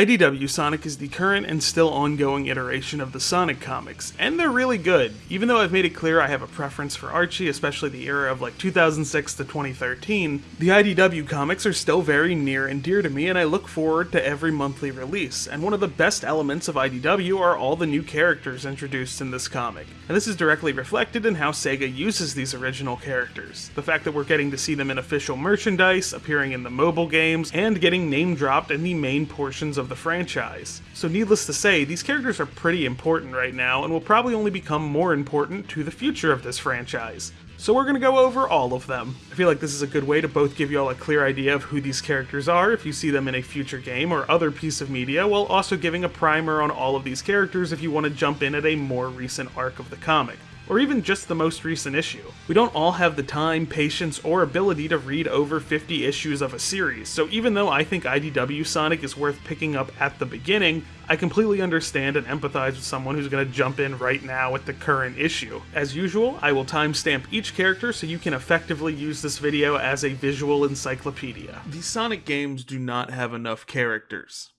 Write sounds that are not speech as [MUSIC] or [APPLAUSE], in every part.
IDW Sonic is the current and still ongoing iteration of the Sonic comics, and they're really good. Even though I've made it clear I have a preference for Archie, especially the era of like 2006 to 2013, the IDW comics are still very near and dear to me, and I look forward to every monthly release. And one of the best elements of IDW are all the new characters introduced in this comic. And this is directly reflected in how Sega uses these original characters. The fact that we're getting to see them in official merchandise, appearing in the mobile games, and getting name dropped in the main portions of the franchise. So needless to say, these characters are pretty important right now and will probably only become more important to the future of this franchise. So we're to go over all of them. I feel like this is a good way to both give you all a clear idea of who these characters are if you see them in a future game or other piece of media, while also giving a primer on all of these characters if you want to jump in at a more recent arc of the comic or even just the most recent issue. We don't all have the time, patience, or ability to read over 50 issues of a series, so even though I think IDW Sonic is worth picking up at the beginning, I completely understand and empathize with someone who's going to jump in right now at the current issue. As usual, I will timestamp each character so you can effectively use this video as a visual encyclopedia. The Sonic games do not have enough characters.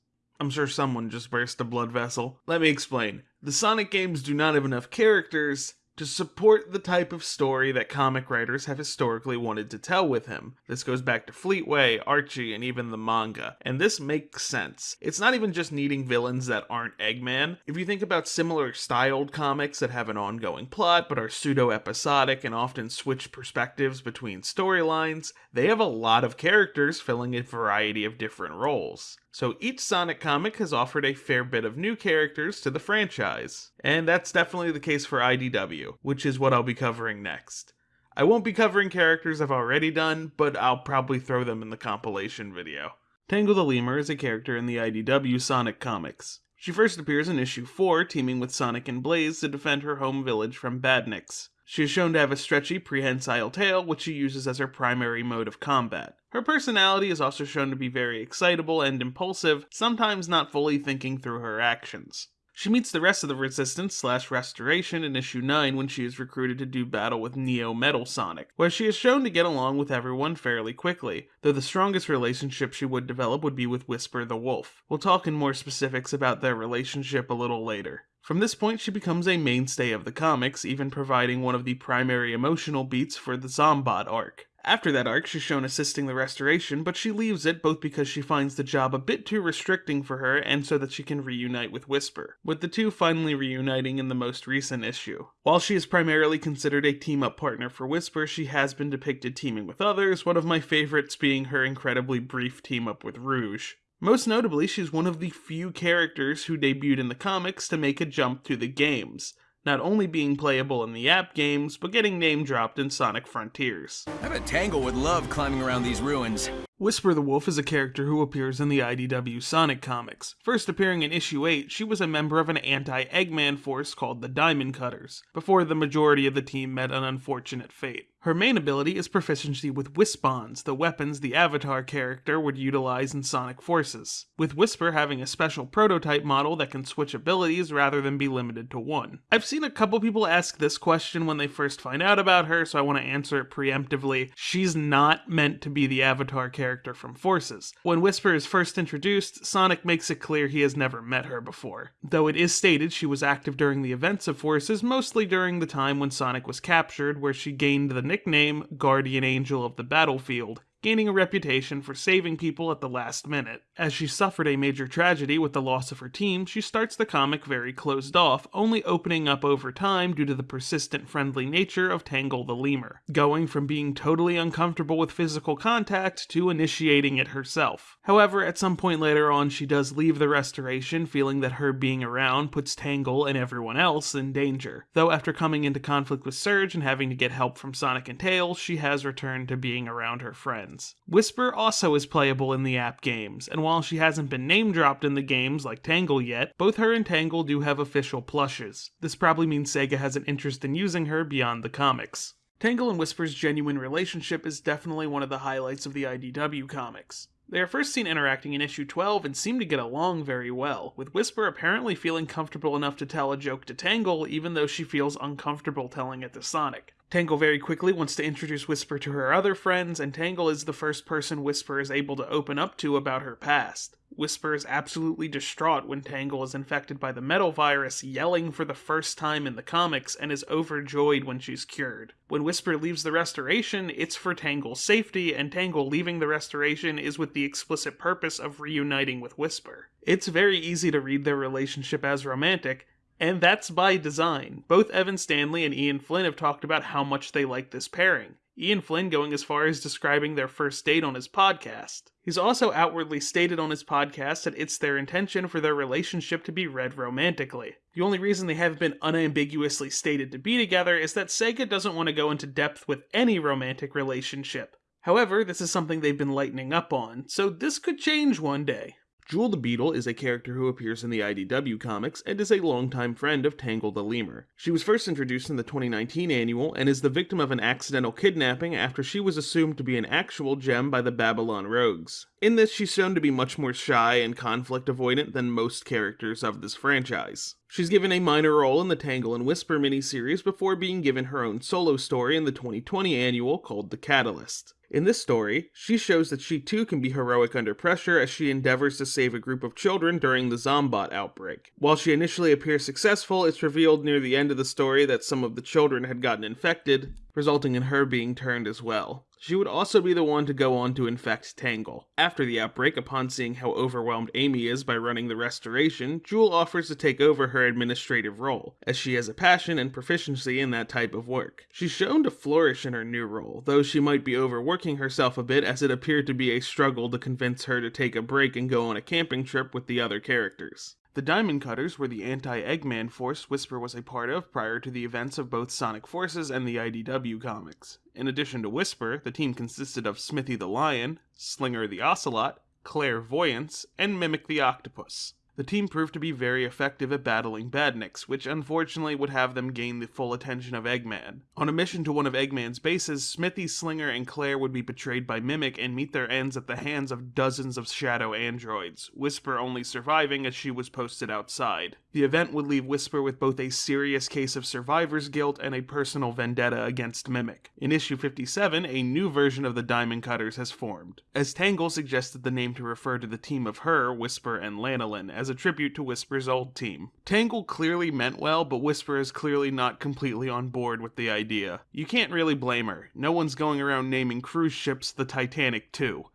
I'm sure someone just burst a blood vessel. Let me explain. The Sonic games do not have enough characters, to support the type of story that comic writers have historically wanted to tell with him. This goes back to Fleetway, Archie, and even the manga, and this makes sense. It's not even just needing villains that aren't Eggman. If you think about similar styled comics that have an ongoing plot but are pseudo episodic and often switch perspectives between storylines, they have a lot of characters filling a variety of different roles. So each Sonic comic has offered a fair bit of new characters to the franchise. And that's definitely the case for IDW, which is what I'll be covering next. I won't be covering characters I've already done, but I'll probably throw them in the compilation video. Tangle the Lemur is a character in the IDW Sonic comics. She first appears in issue 4, teaming with Sonic and Blaze to defend her home village from badniks. She is shown to have a stretchy, prehensile tail, which she uses as her primary mode of combat. Her personality is also shown to be very excitable and impulsive, sometimes not fully thinking through her actions. She meets the rest of the Resistance slash Restoration in issue 9 when she is recruited to do battle with Neo Metal Sonic, where she is shown to get along with everyone fairly quickly, though the strongest relationship she would develop would be with Whisper the Wolf. We'll talk in more specifics about their relationship a little later. From this point, she becomes a mainstay of the comics, even providing one of the primary emotional beats for the Zombot arc. After that arc, she's shown assisting the restoration, but she leaves it both because she finds the job a bit too restricting for her and so that she can reunite with Whisper, with the two finally reuniting in the most recent issue. While she is primarily considered a team up partner for Whisper, she has been depicted teaming with others, one of my favorites being her incredibly brief team up with Rouge. Most notably, she's one of the few characters who debuted in the comics to make a jump to the games, not only being playable in the app games, but getting name dropped in Sonic Frontiers. I bet Tangle would love climbing around these ruins. Whisper the Wolf is a character who appears in the IDW Sonic comics. First appearing in issue 8, she was a member of an anti-Eggman force called the Diamond Cutters, before the majority of the team met an unfortunate fate. Her main ability is proficiency with Wispons, the weapons the Avatar character would utilize in Sonic Forces, with Whisper having a special prototype model that can switch abilities rather than be limited to one. I've seen a couple people ask this question when they first find out about her, so I want to answer it preemptively. She's not meant to be the Avatar character from Forces. When Whisper is first introduced, Sonic makes it clear he has never met her before, though it is stated she was active during the events of Forces, mostly during the time when Sonic was captured, where she gained the nickname Guardian Angel of the Battlefield, gaining a reputation for saving people at the last minute. As she suffered a major tragedy with the loss of her team, she starts the comic very closed off, only opening up over time due to the persistent friendly nature of Tangle the Lemur, going from being totally uncomfortable with physical contact to initiating it herself. However, at some point later on, she does leave the restoration, feeling that her being around puts Tangle and everyone else in danger. Though after coming into conflict with Surge and having to get help from Sonic and Tails, she has returned to being around her friends friends. Whisper also is playable in the app games, and while she hasn't been name dropped in the games like Tangle yet, both her and Tangle do have official plushes. This probably means Sega has an interest in using her beyond the comics. Tangle and Whisper's genuine relationship is definitely one of the highlights of the IDW comics. They are first seen interacting in issue 12 and seem to get along very well, with Whisper apparently feeling comfortable enough to tell a joke to Tangle even though she feels uncomfortable telling it to Sonic. Tangle very quickly wants to introduce Whisper to her other friends, and Tangle is the first person Whisper is able to open up to about her past. Whisper is absolutely distraught when Tangle is infected by the metal virus, yelling for the first time in the comics, and is overjoyed when she's cured. When Whisper leaves the restoration, it's for Tangle's safety, and Tangle leaving the restoration is with the explicit purpose of reuniting with Whisper. It's very easy to read their relationship as romantic, and that's by design. Both Evan Stanley and Ian Flynn have talked about how much they like this pairing. Ian Flynn going as far as describing their first date on his podcast. He's also outwardly stated on his podcast that it's their intention for their relationship to be read romantically. The only reason they haven't been unambiguously stated to be together is that Sega doesn't want to go into depth with any romantic relationship. However, this is something they've been lightening up on, so this could change one day. Jewel the Beetle is a character who appears in the IDW comics and is a longtime friend of Tangle the Lemur. She was first introduced in the 2019 annual and is the victim of an accidental kidnapping after she was assumed to be an actual gem by the Babylon Rogues. In this, she's shown to be much more shy and conflict avoidant than most characters of this franchise. She's given a minor role in the Tangle and Whisper miniseries before being given her own solo story in the 2020 annual called The Catalyst. In this story, she shows that she too can be heroic under pressure as she endeavors to save a group of children during the Zombot outbreak. While she initially appears successful, it's revealed near the end of the story that some of the children had gotten infected, resulting in her being turned as well. She would also be the one to go on to infect Tangle. After the outbreak, upon seeing how overwhelmed Amy is by running the restoration, Jewel offers to take over her administrative role, as she has a passion and proficiency in that type of work. She's shown to flourish in her new role, though she might be overworking herself a bit as it appeared to be a struggle to convince her to take a break and go on a camping trip with the other characters. The Diamond Cutters were the anti Eggman force Whisper was a part of prior to the events of both Sonic Forces and the IDW comics. In addition to Whisper, the team consisted of Smithy the Lion, Slinger the Ocelot, Clairvoyance, and Mimic the Octopus. The team proved to be very effective at battling badniks, which unfortunately would have them gain the full attention of Eggman. On a mission to one of Eggman's bases, Smithy, Slinger, and Claire would be betrayed by Mimic and meet their ends at the hands of dozens of shadow androids, Whisper only surviving as she was posted outside. The event would leave Whisper with both a serious case of survivor's guilt and a personal vendetta against Mimic. In issue 57, a new version of the Diamond Cutters has formed, as Tangle suggested the name to refer to the team of her, Whisper, and Lanolin, as a tribute to Whisper's old team. Tangle clearly meant well, but Whisper is clearly not completely on board with the idea. You can't really blame her. No one's going around naming cruise ships the Titanic too.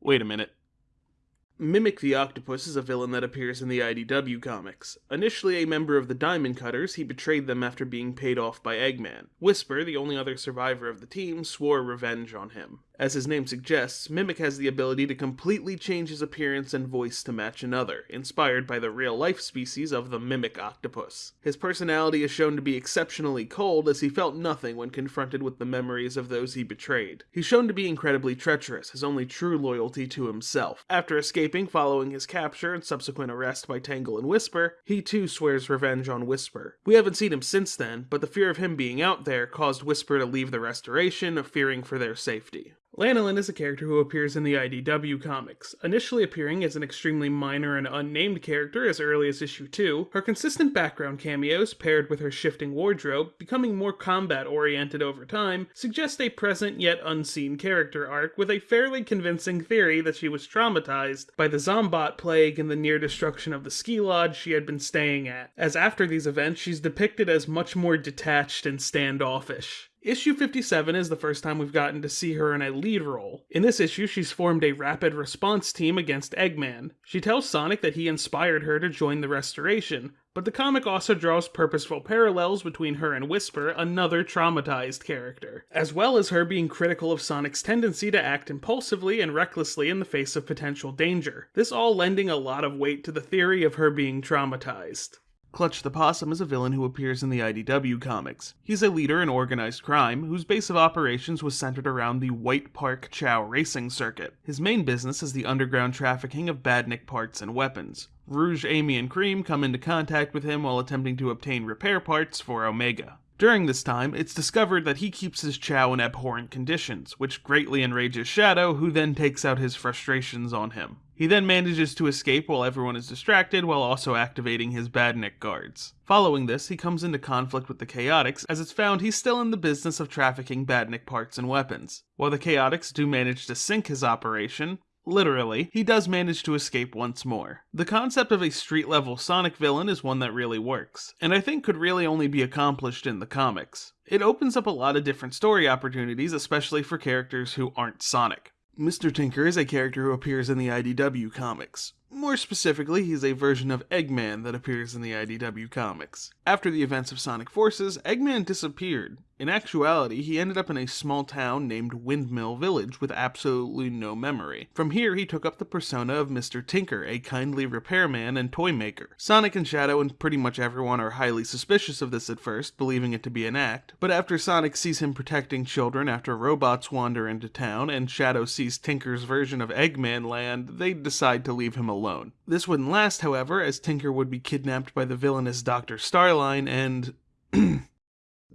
Wait a minute. Mimic the Octopus is a villain that appears in the IDW comics. Initially a member of the Diamond Cutters, he betrayed them after being paid off by Eggman. Whisper, the only other survivor of the team, swore revenge on him. As his name suggests, Mimic has the ability to completely change his appearance and voice to match another, inspired by the real life species of the Mimic octopus. His personality is shown to be exceptionally cold as he felt nothing when confronted with the memories of those he betrayed. He's shown to be incredibly treacherous, his only true loyalty to himself. After escaping following his capture and subsequent arrest by Tangle and Whisper, he too swears revenge on Whisper. We haven't seen him since then, but the fear of him being out there caused Whisper to leave the restoration, fearing for their safety. Lanolin is a character who appears in the IDW comics. Initially appearing as an extremely minor and unnamed character as early as issue 2, her consistent background cameos, paired with her shifting wardrobe, becoming more combat oriented over time, suggest a present yet unseen character arc with a fairly convincing theory that she was traumatized by the Zombot plague and the near destruction of the ski lodge she had been staying at, as after these events she's depicted as much more detached and standoffish. Issue 57 is the first time we've gotten to see her in a lead role. In this issue, she's formed a rapid response team against Eggman. She tells Sonic that he inspired her to join the Restoration, but the comic also draws purposeful parallels between her and Whisper, another traumatized character, as well as her being critical of Sonic's tendency to act impulsively and recklessly in the face of potential danger. This all lending a lot of weight to the theory of her being traumatized. Clutch the Possum is a villain who appears in the IDW comics. He's a leader in organized crime whose base of operations was centered around the White Park Chao racing circuit. His main business is the underground trafficking of badnik parts and weapons. Rouge, Amy, and Cream come into contact with him while attempting to obtain repair parts for Omega. During this time, it's discovered that he keeps his chao in abhorrent conditions, which greatly enrages Shadow, who then takes out his frustrations on him. He then manages to escape while everyone is distracted while also activating his Badnik guards. Following this, he comes into conflict with the Chaotix as it's found he's still in the business of trafficking Badnik parts and weapons. While the Chaotix do manage to sink his operation, literally, he does manage to escape once more. The concept of a street level Sonic villain is one that really works, and I think could really only be accomplished in the comics. It opens up a lot of different story opportunities, especially for characters who aren't Sonic. Mr. Tinker is a character who appears in the IDW comics. More specifically, he's a version of Eggman that appears in the IDW comics. After the events of Sonic Forces, Eggman disappeared. In actuality, he ended up in a small town named Windmill Village with absolutely no memory. From here, he took up the persona of Mr. Tinker, a kindly repairman and toy maker. Sonic and Shadow and pretty much everyone are highly suspicious of this at first, believing it to be an act, but after Sonic sees him protecting children after robots wander into town, and Shadow sees Tinker's version of Eggman land, they decide to leave him alone. This wouldn't last, however, as Tinker would be kidnapped by the villainous Dr. Starline and [CLEARS THROAT]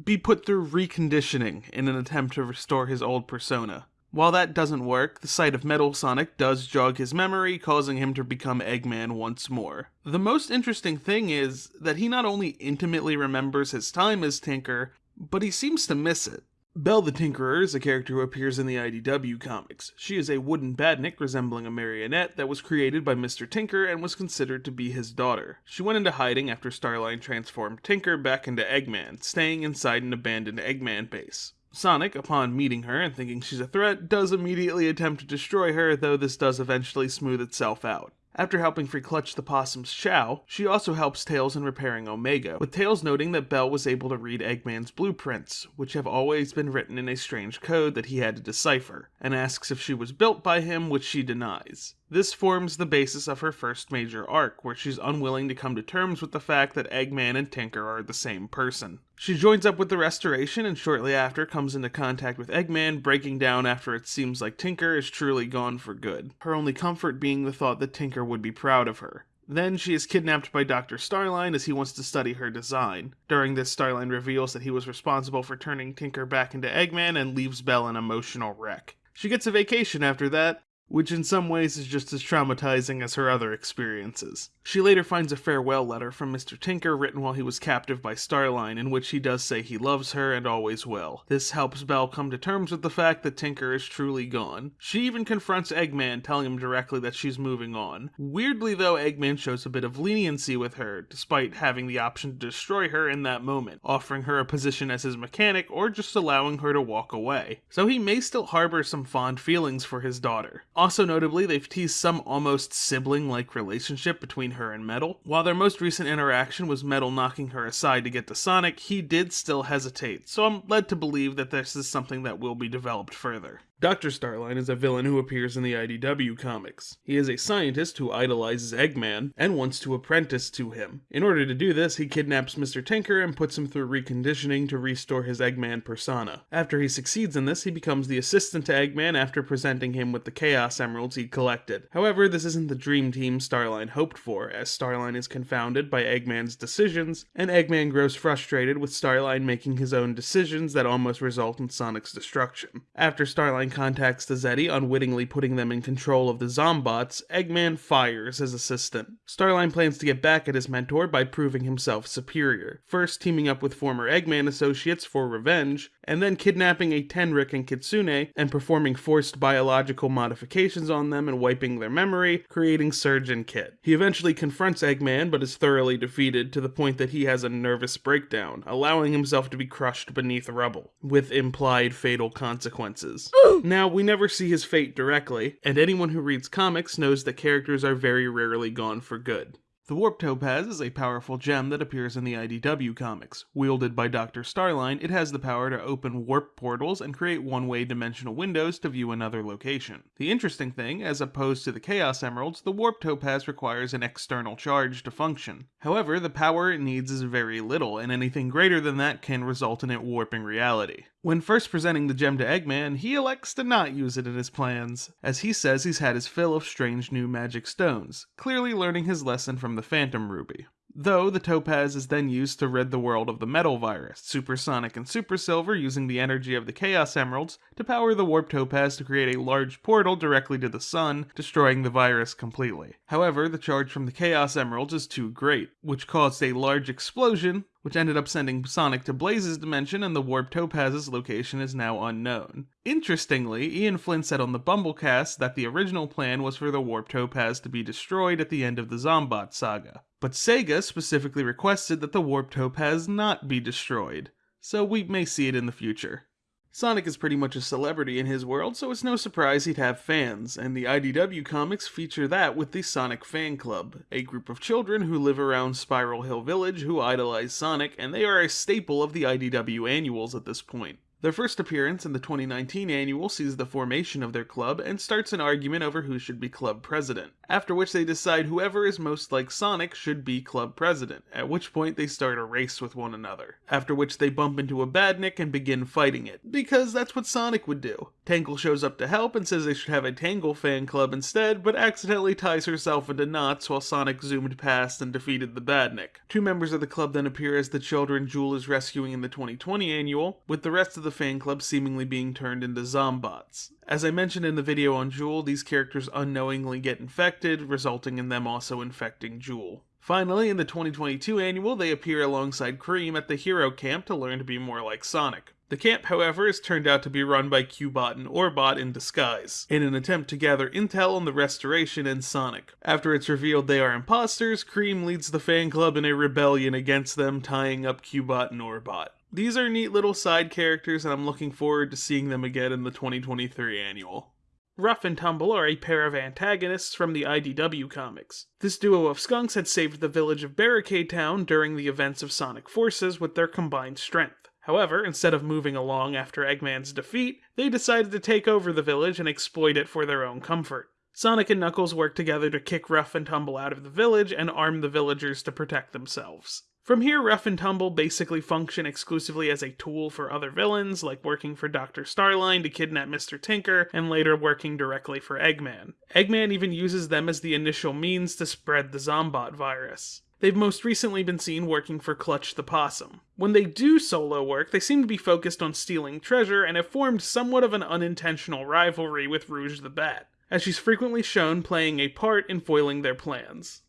be put through reconditioning in an attempt to restore his old persona. While that doesn't work, the sight of Metal Sonic does jog his memory, causing him to become Eggman once more. The most interesting thing is that he not only intimately remembers his time as Tinker, but he seems to miss it. Belle the Tinkerer is a character who appears in the IDW comics. She is a wooden badnik resembling a marionette that was created by Mr. Tinker and was considered to be his daughter. She went into hiding after Starline transformed Tinker back into Eggman, staying inside an abandoned Eggman base. Sonic, upon meeting her and thinking she's a threat, does immediately attempt to destroy her, though this does eventually smooth itself out. After helping free Clutch the Possum's Chao, she also helps Tails in repairing Omega, with Tails noting that Belle was able to read Eggman's blueprints, which have always been written in a strange code that he had to decipher, and asks if she was built by him, which she denies. This forms the basis of her first major arc, where she's unwilling to come to terms with the fact that Eggman and Tinker are the same person. She joins up with the Restoration and shortly after comes into contact with Eggman, breaking down after it seems like Tinker is truly gone for good, her only comfort being the thought that Tinker would be proud of her. Then she is kidnapped by Dr. Starline as he wants to study her design. During this, Starline reveals that he was responsible for turning Tinker back into Eggman and leaves Belle an emotional wreck. She gets a vacation after that, which in some ways is just as traumatizing as her other experiences. She later finds a farewell letter from Mr. Tinker written while he was captive by Starline, in which he does say he loves her and always will. This helps Belle come to terms with the fact that Tinker is truly gone. She even confronts Eggman, telling him directly that she's moving on. Weirdly, though, Eggman shows a bit of leniency with her, despite having the option to destroy her in that moment, offering her a position as his mechanic or just allowing her to walk away. So he may still harbor some fond feelings for his daughter. Also notably, they've teased some almost sibling-like relationship between her and Metal. While their most recent interaction was Metal knocking her aside to get to Sonic, he did still hesitate, so I'm led to believe that this is something that will be developed further. Dr. Starline is a villain who appears in the IDW comics. He is a scientist who idolizes Eggman and wants to apprentice to him. In order to do this, he kidnaps Mr. Tinker and puts him through reconditioning to restore his Eggman persona. After he succeeds in this, he becomes the assistant to Eggman after presenting him with the Chaos Emeralds he collected. However, this isn't the dream team Starline hoped for, as Starline is confounded by Eggman's decisions, and Eggman grows frustrated with Starline making his own decisions that almost result in Sonic's destruction. After Starline contacts the Zeti, unwittingly putting them in control of the Zombots, Eggman fires his assistant. Starline plans to get back at his mentor by proving himself superior, first teaming up with former Eggman associates for revenge, and then kidnapping a Tenrec and Kitsune and performing forced biological modifications on them and wiping their memory, creating Surge and Kit. He eventually confronts Eggman but is thoroughly defeated to the point that he has a nervous breakdown, allowing himself to be crushed beneath rubble, with implied fatal consequences. Now, we never see his fate directly, and anyone who reads comics knows that characters are very rarely gone for good. The Warp Topaz is a powerful gem that appears in the IDW comics. Wielded by Dr. Starline, it has the power to open warp portals and create one-way dimensional windows to view another location. The interesting thing, as opposed to the Chaos Emeralds, the Warp Topaz requires an external charge to function. However, the power it needs is very little, and anything greater than that can result in it warping reality. When first presenting the gem to Eggman, he elects to not use it in his plans, as he says he's had his fill of strange new magic stones, clearly learning his lesson from the Phantom Ruby. Though the Topaz is then used to rid the world of the metal virus, Supersonic and Super Silver using the energy of the Chaos Emeralds to power the Warp Topaz to create a large portal directly to the sun, destroying the virus completely. However, the charge from the Chaos Emeralds is too great, which caused a large explosion, which ended up sending Sonic to Blaze's dimension and the Warp Topaz's location is now unknown. Interestingly, Ian Flynn said on the BumbleKast that the original plan was for the Warp Topaz to be destroyed at the end of the Zombot saga. But Sega specifically requested that the Warp Topaz not be destroyed, so we may see it in the future. Sonic is pretty much a celebrity in his world, so it's no surprise he'd have fans, and the IDW comics feature that with the Sonic Fan Club, a group of children who live around Spiral Hill Village who idolize Sonic, and they are a staple of the IDW annuals at this point. Their first appearance in the 2019 annual sees the formation of their club and starts an argument over who should be club president, after which they decide whoever is most like Sonic should be club president, at which point they start a race with one another, after which they bump into a badnik and begin fighting it, because that's what Sonic would do. Tangle shows up to help and says they should have a Tangle fan club instead, but accidentally ties herself into knots while Sonic zoomed past and defeated the badnik. Two members of the club then appear as the children Jewel is rescuing in the 2020 annual, with the rest of the fan club seemingly being turned into zombots. As I mentioned in the video on Jewel, these characters unknowingly get infected, resulting in them also infecting Jewel. Finally, in the 2022 annual, they appear alongside Cream at the Hero Camp to learn to be more like Sonic. The camp, however, is turned out to be run by Cubot and Orbot in disguise, in an attempt to gather intel on the Restoration and Sonic. After it's revealed they are imposters, Cream leads the fan club in a rebellion against them, tying up Cubot and Orbot. These are neat little side characters, and I'm looking forward to seeing them again in the 2023 annual. Rough and Tumble are a pair of antagonists from the IDW comics. This duo of skunks had saved the village of Barricade Town during the events of Sonic Forces with their combined strength. However, instead of moving along after Eggman's defeat, they decided to take over the village and exploit it for their own comfort. Sonic and Knuckles work together to kick Rough and Tumble out of the village and arm the villagers to protect themselves. From here, Rough and Tumble basically function exclusively as a tool for other villains, like working for Dr. Starline to kidnap Mr. Tinker, and later working directly for Eggman. Eggman even uses them as the initial means to spread the Zombot virus. They've most recently been seen working for Clutch the Possum. When they do solo work, they seem to be focused on stealing treasure and have formed somewhat of an unintentional rivalry with Rouge the Bat, as she's frequently shown playing a part in foiling their plans.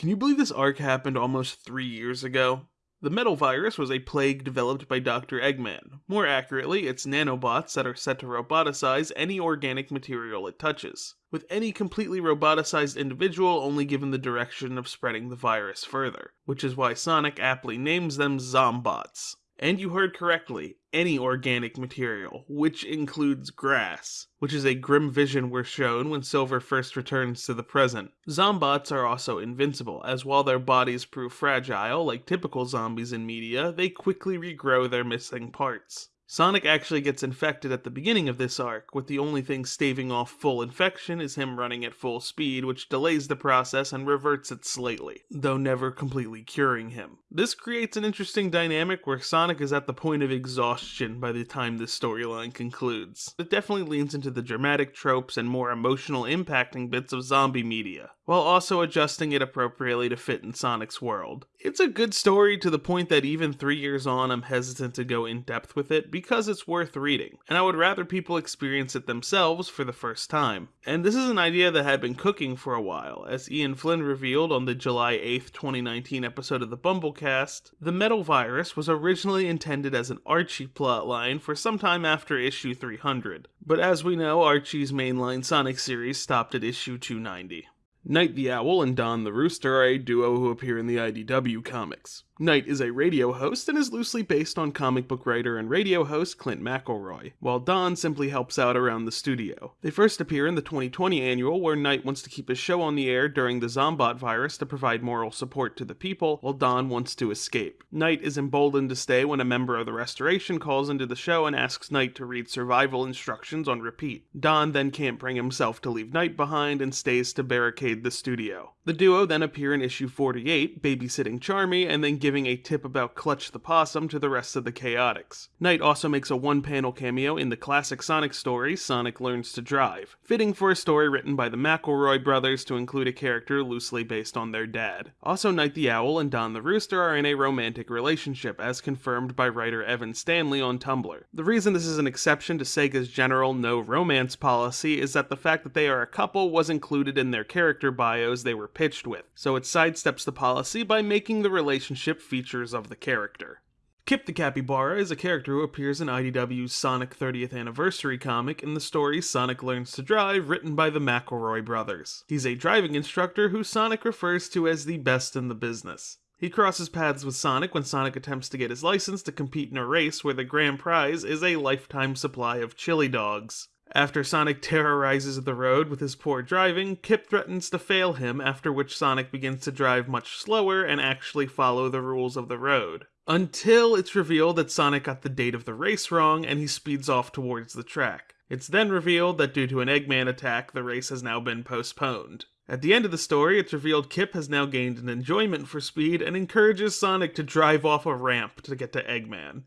Can you believe this arc happened almost three years ago? The metal virus was a plague developed by Dr. Eggman. More accurately, it's nanobots that are set to roboticize any organic material it touches, with any completely roboticized individual only given the direction of spreading the virus further, which is why Sonic aptly names them Zombots. And you heard correctly, any organic material, which includes grass, which is a grim vision we're shown when Silver first returns to the present. Zombots are also invincible, as while their bodies prove fragile, like typical zombies in media, they quickly regrow their missing parts. Sonic actually gets infected at the beginning of this arc, with the only thing staving off full infection is him running at full speed, which delays the process and reverts it slightly, though never completely curing him. This creates an interesting dynamic where Sonic is at the point of exhaustion by the time this storyline concludes. It definitely leans into the dramatic tropes and more emotional impacting bits of zombie media, while also adjusting it appropriately to fit in Sonic's world. It's a good story to the point that even three years on, I'm hesitant to go in depth with it because it's worth reading, and I would rather people experience it themselves for the first time. And this is an idea that had been cooking for a while, as Ian Flynn revealed on the July 8th, 2019 episode of the BumbleKast. The metal virus was originally intended as an Archie plotline for some time after issue 300, but as we know, Archie's mainline Sonic series stopped at issue 290. Night the Owl and Don the Rooster are a duo who appear in the IDW comics. Night is a radio host and is loosely based on comic book writer and radio host Clint McElroy, while Don simply helps out around the studio. They first appear in the 2020 annual, where Night wants to keep his show on the air during the Zombot virus to provide moral support to the people, while Don wants to escape. Night is emboldened to stay when a member of the Restoration calls into the show and asks Night to read survival instructions on repeat. Don then can't bring himself to leave Night behind and stays to barricade the studio. The duo then appear in issue 48, babysitting Charmy, and then give giving a tip about Clutch the Possum to the rest of the Chaotix. Knight also makes a one panel cameo in the classic Sonic story, Sonic Learns to Drive, fitting for a story written by the McElroy brothers to include a character loosely based on their dad. Also, Knight the Owl and Don the Rooster are in a romantic relationship, as confirmed by writer Evan Stanley on Tumblr. The reason this is an exception to Sega's general no romance policy is that the fact that they are a couple was included in their character bios they were pitched with, so it sidesteps the policy by making the relationship features of the character. Kip the Capybara is a character who appears in IDW's Sonic 30th Anniversary comic in the story Sonic Learns to Drive, written by the McElroy brothers. He's a driving instructor who Sonic refers to as the best in the business. He crosses paths with Sonic when Sonic attempts to get his license to compete in a race where the grand prize is a lifetime supply of chili dogs. After Sonic terrorizes the road with his poor driving, Kip threatens to fail him, after which Sonic begins to drive much slower and actually follow the rules of the road. Until it's revealed that Sonic got the date of the race wrong and he speeds off towards the track. It's then revealed that due to an Eggman attack, the race has now been postponed. At the end of the story, it's revealed Kip has now gained an enjoyment for speed and encourages Sonic to drive off a ramp to get to Eggman.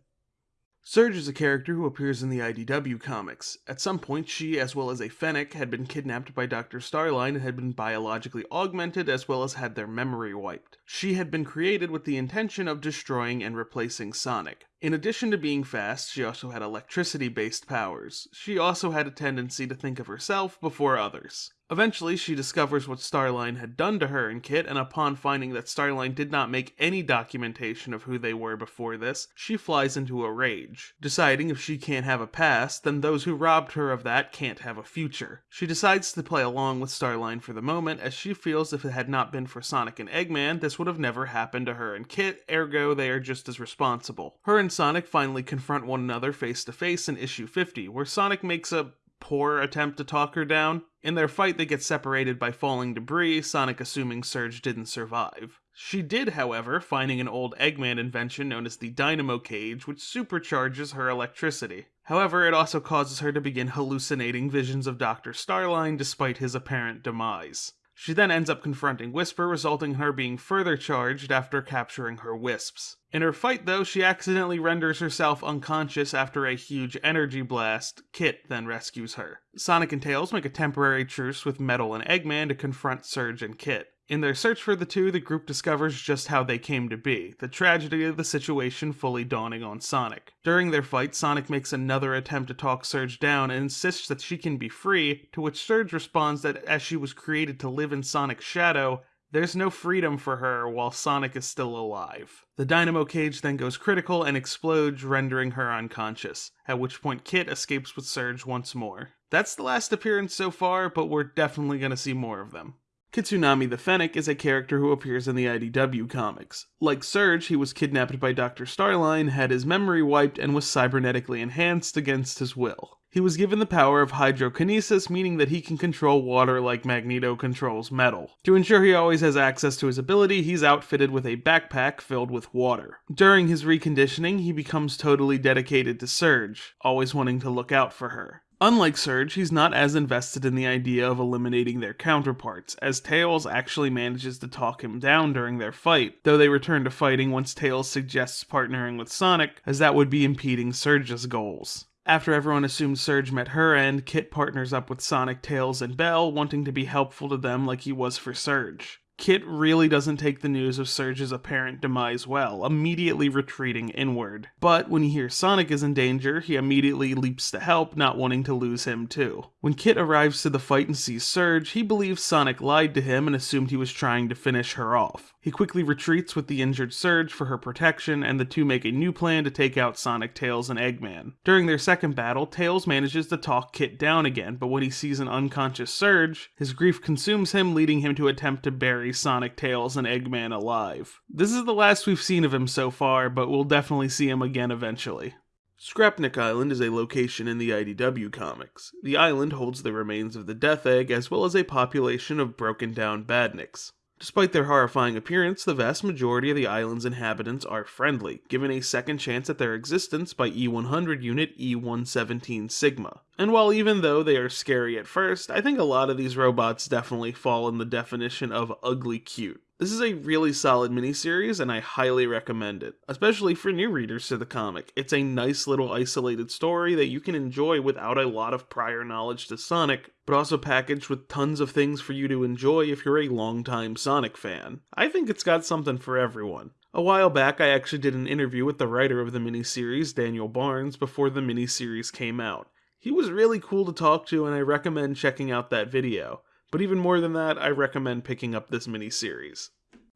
Surge is a character who appears in the IDW comics. At some point, she, as well as a Fennec, had been kidnapped by Dr. Starline and had been biologically augmented as well as had their memory wiped. She had been created with the intention of destroying and replacing Sonic. In addition to being fast, she also had electricity based powers. She also had a tendency to think of herself before others. Eventually, she discovers what Starline had done to her and Kit, and upon finding that Starline did not make any documentation of who they were before this, she flies into a rage. Deciding if she can't have a past, then those who robbed her of that can't have a future. She decides to play along with Starline for the moment, as she feels if it had not been for Sonic and Eggman, this would have never happened to her and Kit, ergo, they are just as responsible. Her and Sonic finally confront one another face to face in issue 50, where Sonic makes a poor attempt to talk her down. In their fight, they get separated by falling debris, Sonic assuming Surge didn't survive. She did, however, finding an old Eggman invention known as the Dynamo Cage, which supercharges her electricity. However, it also causes her to begin hallucinating visions of Dr. Starline despite his apparent demise. She then ends up confronting Whisper, resulting in her being further charged after capturing her wisps. In her fight, though, she accidentally renders herself unconscious after a huge energy blast. Kit then rescues her. Sonic and Tails make a temporary truce with Metal and Eggman to confront Surge and Kit. In their search for the two, the group discovers just how they came to be, the tragedy of the situation fully dawning on Sonic. During their fight, Sonic makes another attempt to talk Surge down and insists that she can be free, to which Surge responds that as she was created to live in Sonic's shadow, there's no freedom for her while Sonic is still alive. The dynamo cage then goes critical and explodes, rendering her unconscious, at which point Kit escapes with Surge once more. That's the last appearance so far, but we're definitely going to see more of them. Kitsunami the Fennec is a character who appears in the IDW comics. Like Surge, he was kidnapped by Dr. Starline, had his memory wiped, and was cybernetically enhanced against his will. He was given the power of hydrokinesis, meaning that he can control water like Magneto controls metal. To ensure he always has access to his ability, he's outfitted with a backpack filled with water. During his reconditioning, he becomes totally dedicated to Surge, always wanting to look out for her. Unlike Surge, he's not as invested in the idea of eliminating their counterparts, as Tails actually manages to talk him down during their fight, though they return to fighting once Tails suggests partnering with Sonic, as that would be impeding Surge's goals. After everyone assumes Surge met her end, Kit partners up with Sonic, Tails, and Belle, wanting to be helpful to them like he was for Surge. Kit really doesn't take the news of Surge's apparent demise well, immediately retreating inward. But when he hears Sonic is in danger, he immediately leaps to help, not wanting to lose him too. When Kit arrives to the fight and sees Surge, he believes Sonic lied to him and assumed he was trying to finish her off. He quickly retreats with the injured Surge for her protection, and the two make a new plan to take out Sonic, Tails, and Eggman. During their second battle, Tails manages to talk Kit down again, but when he sees an unconscious Surge, his grief consumes him, leading him to attempt to bury Sonic, Tails, and Eggman alive. This is the last we've seen of him so far, but we'll definitely see him again eventually. Scrapnik Island is a location in the IDW comics. The island holds the remains of the Death Egg as well as a population of broken down badniks. Despite their horrifying appearance, the vast majority of the island's inhabitants are friendly, given a second chance at their existence by E100 unit E117 Sigma. And while even though they are scary at first, I think a lot of these robots definitely fall in the definition of ugly cute. This is a really solid miniseries, and I highly recommend it, especially for new readers to the comic. It's a nice little isolated story that you can enjoy without a lot of prior knowledge to Sonic, but also packaged with tons of things for you to enjoy if you're a longtime Sonic fan. I think it's got something for everyone. A while back, I actually did an interview with the writer of the miniseries, Daniel Barnes, before the miniseries came out. He was really cool to talk to, and I recommend checking out that video. But even more than that, I recommend picking up this miniseries.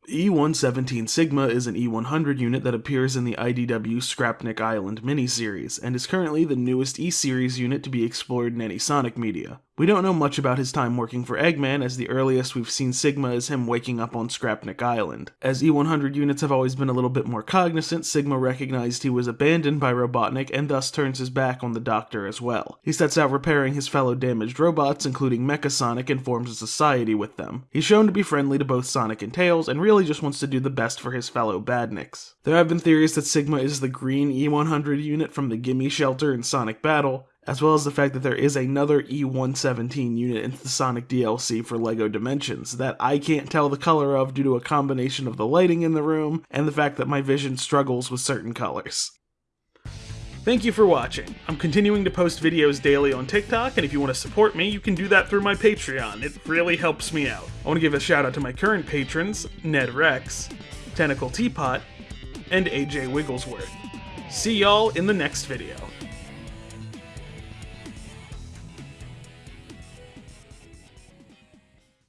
E117 Sigma is an E100 unit that appears in the IDW Scrapnik Island miniseries, and is currently the newest E-Series unit to be explored in any Sonic media. We don't know much about his time working for Eggman, as the earliest we've seen Sigma is him waking up on Scrapnik Island. As E100 units have always been a little bit more cognizant, Sigma recognized he was abandoned by Robotnik and thus turns his back on the Doctor as well. He sets out repairing his fellow damaged robots, including Mecha Sonic, and forms a society with them. He's shown to be friendly to both Sonic and Tails, and really just wants to do the best for his fellow badniks. There have been theories that Sigma is the green E100 unit from the Gimme Shelter in Sonic Battle, as well as the fact that there is another E117 unit in the Sonic DLC for LEGO Dimensions that I can't tell the color of due to a combination of the lighting in the room and the fact that my vision struggles with certain colors. Thank you for watching. I'm continuing to post videos daily on TikTok, and if you want to support me, you can do that through my Patreon. It really helps me out. I want to give a shout out to my current patrons, Ned Rex, Tentacle Teapot, and AJ Wigglesworth. See y'all in the next video.